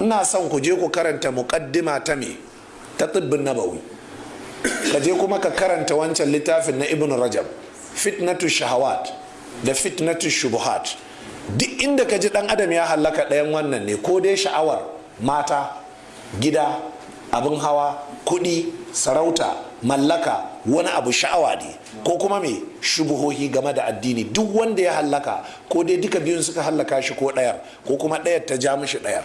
ina son ku je ku karanta muqaddima ta me? Ta tibbin nabawi. Ka je kuma ka karanta wancan littafin na ibn rajab. Fitnatu shahawat da fitnatu shubuhat. Duk inda ka ji dan adam ya hallaka ɗayan wannan ne ko dai sha'awar mata gida abin hawa kuɗi sarauta mallaka wani abu sha'awa ne ko kuma me? Shubuhohi game da addini. Duk wanda ya hallaka ko dai duka biyun suka hallaka shi ko ɗayar ko kuma ɗayar ta ja mishi ɗayar.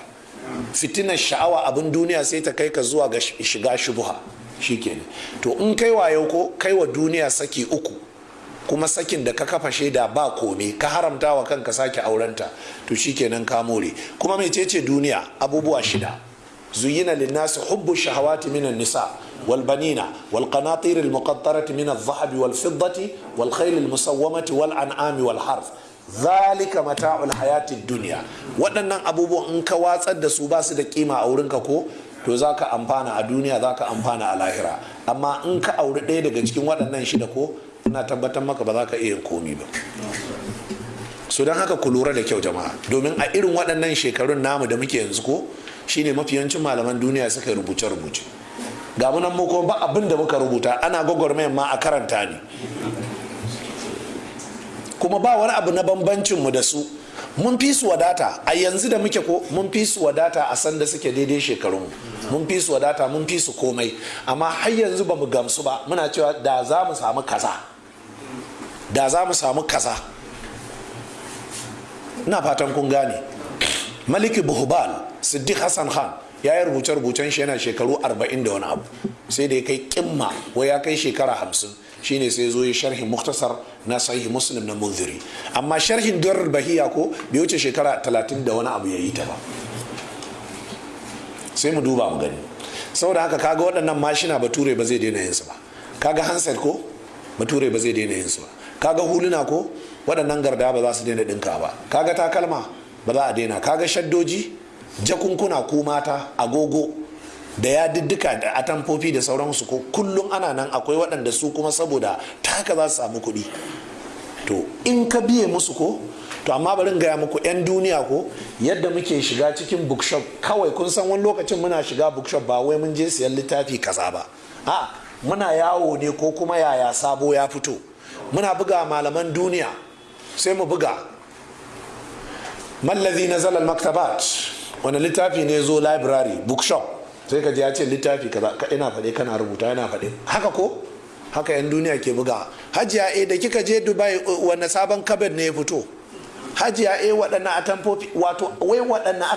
Fitinar sha'awa abin duniya sai ta kai ka zuwa ga shiga shubuha. Shikenan. To in kai wayo ko kai wa duniya saki uku kuma sakin da ka kafa shaida ba kome ka haramta wa kanka sake aurenta to shikenan ka more. Kuma mecece duniya? Abubuwa shida. Zuyina linnasi hubbu shahawati minan nisa wal banina wal qanatir al muqattarati min al dhahab wal zalika mata'ul hayatid dunya. Waɗannan abubuwan in ka watsar da su ba su da kima a wurinka ko to za ka amfana a duniya za ka amfana a lahira. Amma in ka auri ɗaya daga cikin waɗannan shida ko ina tabbatar maka ba za ka iya komi ba. Su don haka ku lura da kyau jama'a. Domin a irin waɗannan shekarun namu da muke yanzu ko shine mafiyancin malaman duniya suka rubuce rubuce ga mu ko ba abin da muka rubuta ana gwagwarmayan ma a karanta ne. Kuma ba wani abu na bambancin mu da su. Mun fi su wadata. A yanzu da muke ko mun fi su wadata a sanda suke daidai shekarun mun fi su wadata mun fi su komai. Amma har yanzu ba mu gamsu ba. Muna cewa da za mu samu kaza. Da za mu samu kaza. Ina fatan kun gane. Maliki buhbal siddiq hassan khan. Ya yi rubuce-rubucen shi yana shekaru 40 da wani abu. Sai da ya kai kimma wai ya kai shekara 50 shine sai zo ya sharhin muktasar na sahih muslim na munziri. Amma sharhin durar bahiya ko bai wuce shekara 30 da wani abu ya yi ta ba. Sai mu duba mu gani. Saboda haka kaga waɗannan mashina bature ba zai daina yinsu ba. Kaga handset ko bature ba zai daina yinsu ba. Kaga huluna ko waɗannan garda ba za su daina ɗinka ba. Kaga takalma ba za a daina. Kaga shaddoji jakunkuna ko mata agogo da ya diddika da atamfofi da sauransu ko kullum ana nan akwai waɗanda su kuma saboda ta haka za su samu kuɗi. To in ka biye musu ko to amma bari in gaya muku 'yan duniya ko yadda muke shiga cikin bookshop kawai kun san wani lokacin muna shiga bookshop ba wai mun je siyan littafi kaza ba. A muna yawo ne ko kuma yaya sabo ya fito. Muna buga malaman duniya sai mu buga. Mallazi na zalal maktabat wani littafi ne zo library bookshop. Sai ka ji ya ce littafi kaza. Ina faɗe kana rubuta yana faɗe. Haka ko? Haka yan duniya ke buga. Hajiya e da kika je dubai wani sabon kabin ne ya fito? Hajiya e waɗannan atamfofi wato wai waɗannan